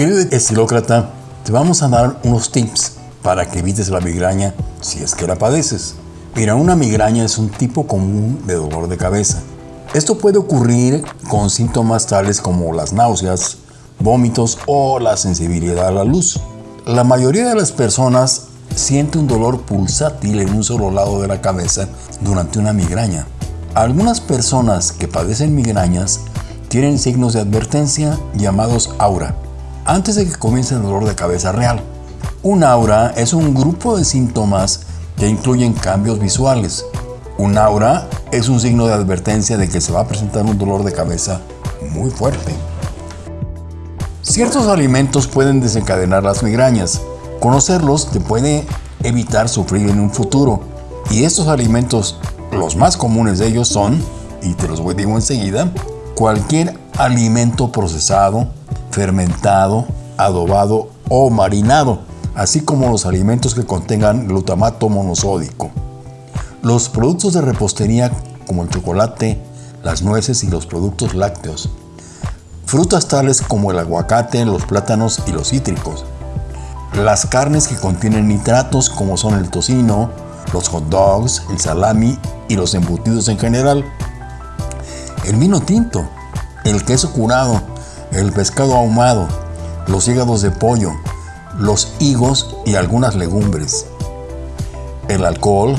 Querido estilócrata, te vamos a dar unos tips para que evites la migraña si es que la padeces. Mira, una migraña es un tipo común de dolor de cabeza. Esto puede ocurrir con síntomas tales como las náuseas, vómitos o la sensibilidad a la luz. La mayoría de las personas siente un dolor pulsátil en un solo lado de la cabeza durante una migraña. Algunas personas que padecen migrañas tienen signos de advertencia llamados aura, antes de que comience el dolor de cabeza real. Un aura es un grupo de síntomas que incluyen cambios visuales. Un aura es un signo de advertencia de que se va a presentar un dolor de cabeza muy fuerte. Ciertos alimentos pueden desencadenar las migrañas. Conocerlos te puede evitar sufrir en un futuro. Y estos alimentos, los más comunes de ellos son, y te los voy a decir enseguida, cualquier alimento procesado, fermentado, adobado o marinado, así como los alimentos que contengan glutamato monosódico. Los productos de repostería como el chocolate, las nueces y los productos lácteos. Frutas tales como el aguacate, los plátanos y los cítricos. Las carnes que contienen nitratos como son el tocino, los hot dogs, el salami y los embutidos en general. El vino tinto, el queso curado, el pescado ahumado, los hígados de pollo, los higos y algunas legumbres. El alcohol,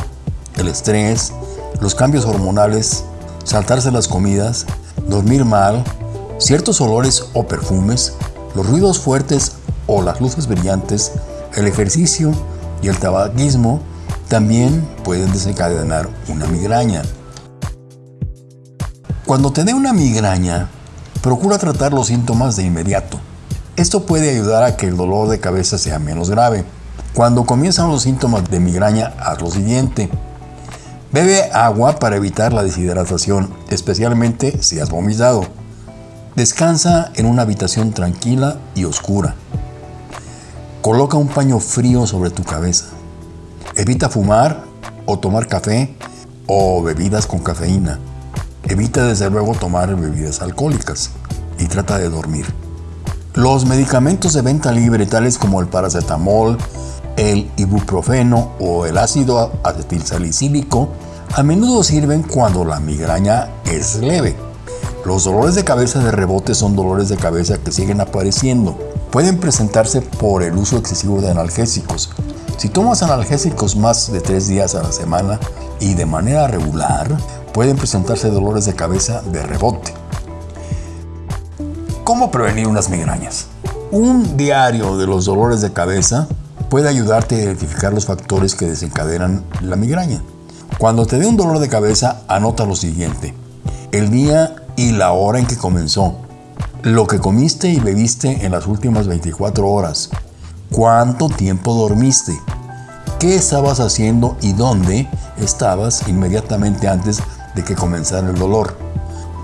el estrés, los cambios hormonales, saltarse las comidas, dormir mal, ciertos olores o perfumes, los ruidos fuertes o las luces brillantes, el ejercicio y el tabaquismo también pueden desencadenar una migraña. Cuando te dé una migraña, procura tratar los síntomas de inmediato. Esto puede ayudar a que el dolor de cabeza sea menos grave. Cuando comienzan los síntomas de migraña, haz lo siguiente. Bebe agua para evitar la deshidratación, especialmente si has vomitado. Descansa en una habitación tranquila y oscura. Coloca un paño frío sobre tu cabeza. Evita fumar o tomar café o bebidas con cafeína. Evita desde luego tomar bebidas alcohólicas y trata de dormir. Los medicamentos de venta libre tales como el paracetamol, el ibuprofeno o el ácido acetilsalicílico a menudo sirven cuando la migraña es leve. Los dolores de cabeza de rebote son dolores de cabeza que siguen apareciendo pueden presentarse por el uso excesivo de analgésicos. Si tomas analgésicos más de tres días a la semana y de manera regular, pueden presentarse dolores de cabeza de rebote. ¿Cómo prevenir unas migrañas? Un diario de los dolores de cabeza puede ayudarte a identificar los factores que desencadenan la migraña. Cuando te dé un dolor de cabeza, anota lo siguiente. El día y la hora en que comenzó, lo que comiste y bebiste en las últimas 24 horas, cuánto tiempo dormiste, qué estabas haciendo y dónde estabas inmediatamente antes de que comenzara el dolor,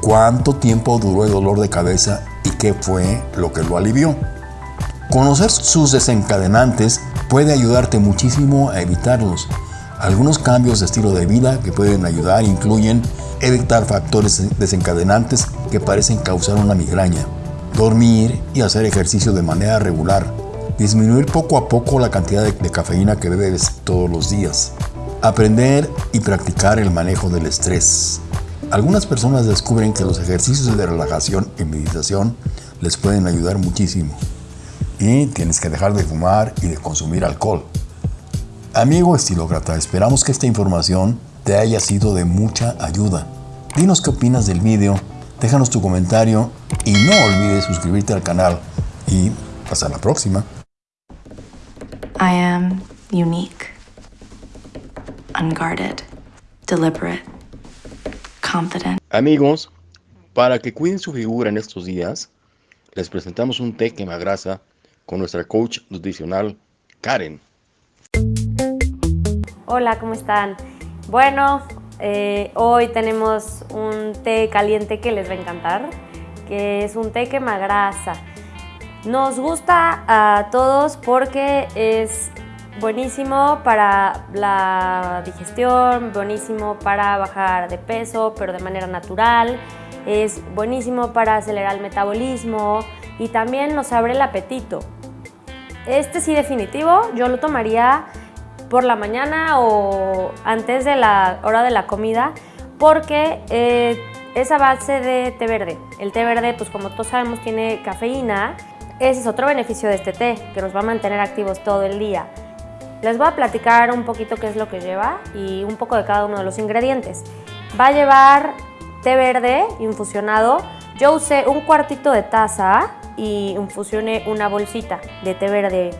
cuánto tiempo duró el dolor de cabeza y qué fue lo que lo alivió. Conocer sus desencadenantes puede ayudarte muchísimo a evitarlos. Algunos cambios de estilo de vida que pueden ayudar incluyen evitar factores desencadenantes que parecen causar una migraña, dormir y hacer ejercicio de manera regular, disminuir poco a poco la cantidad de, cafeína que bebes todos los días, aprender y practicar el manejo del estrés. Algunas personas descubren que los ejercicios de relajación y meditación les pueden ayudar muchísimo. Y tienes que dejar de fumar y de consumir alcohol. Amigo estilócrata, esperamos que esta información te haya sido de mucha ayuda. Dinos qué opinas del video, déjanos tu comentario y no olvides suscribirte al canal y hasta la próxima. I am unique, unguarded, deliberate, confident. Amigos, para que cuiden su figura en estos días, les presentamos un té quemagrasa con nuestra coach nutricional Karen. Hola, ¿cómo están? Bueno, eh, hoy tenemos un té caliente que les va a encantar, que es un té quemagrasa. Nos gusta a todos porque es buenísimo para la digestión, buenísimo para bajar de peso, pero de manera natural. Es buenísimo para acelerar el metabolismo, y también nos abre el apetito. Este sí definitivo, yo lo tomaría por la mañana o antes de la hora de la comida porque eh, es a base de té verde. El té verde, pues como todos sabemos, tiene cafeína. Ese es otro beneficio de este té, que nos va a mantener activos todo el día. Les voy a platicar un poquito qué es lo que lleva y un poco de cada uno de los ingredientes. Va a llevar té verde infusionado. Yo usé un cuartito de taza y infusioné una bolsita de té verde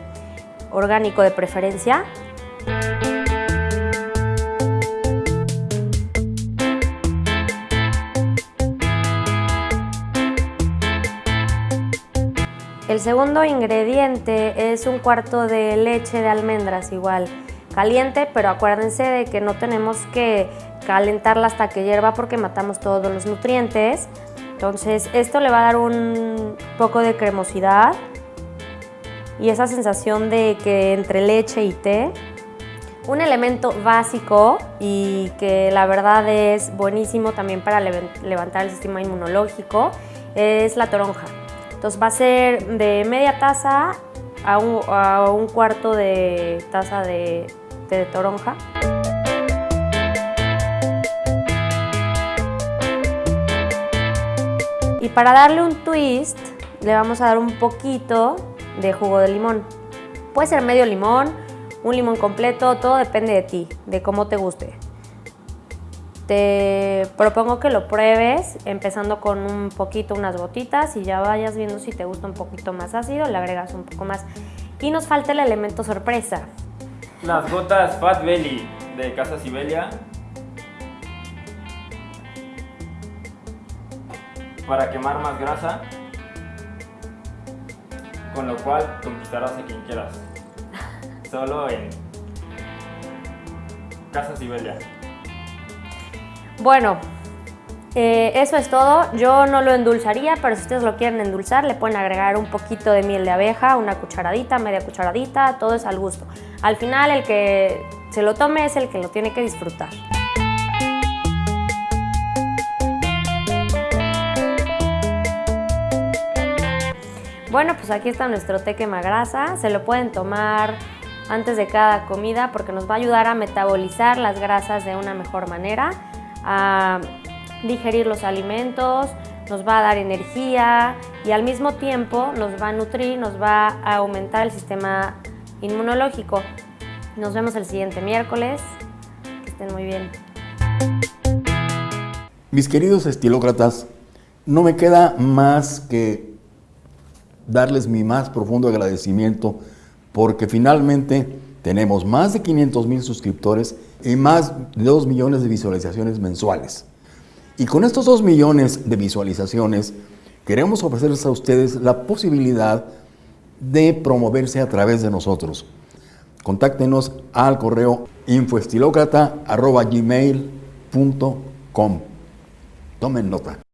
orgánico de preferencia. El segundo ingrediente es un cuarto de leche de almendras igual, caliente, pero acuérdense de que no tenemos que calentarla hasta que hierva porque matamos todos los nutrientes. Entonces esto le va a dar un poco de cremosidad y esa sensación de que entre leche y té. Un elemento básico y que la verdad es buenísimo también para levantar el sistema inmunológico es la toronja. Entonces va a ser de media taza a un, cuarto de taza de, de toronja. Y para darle un twist, le vamos a dar un poquito de jugo de limón. Puede ser medio limón, un limón completo, todo depende de ti, de cómo te guste. Te propongo que lo pruebes empezando con un poquito, unas gotitas y ya vayas viendo si te gusta un poquito más ácido, le agregas un poco más. Y nos falta el elemento sorpresa. Las gotas Fat Belly de Casa Sibelia. Para quemar más grasa. Con lo cual conquistarás a quien quieras. Solo en Casa Sibelia. Bueno, eh, eso es todo. Yo no lo endulzaría, pero si ustedes lo quieren endulzar, le pueden agregar un poquito de miel de abeja, una cucharadita, media cucharadita, todo es al gusto. Al final, el que se lo tome es el que lo tiene que disfrutar. Bueno, pues aquí está nuestro té quema grasa. Se lo pueden tomar antes de cada comida porque nos va a ayudar a metabolizar las grasas de una mejor manera a digerir los alimentos, nos va a dar energía y al mismo tiempo nos va a nutrir, nos va a aumentar el sistema inmunológico. Nos vemos el siguiente miércoles. Que estén muy bien. Mis queridos estilócratas, no me queda más que darles mi más profundo agradecimiento porque finalmente tenemos más de 500 mil suscriptores y más de 2 millones de visualizaciones mensuales. Y con estos 2 millones de visualizaciones, queremos ofrecerles a ustedes la posibilidad de promoverse a través de nosotros. Contáctenos al correo infoestilocrata.gmail.com. Tomen nota.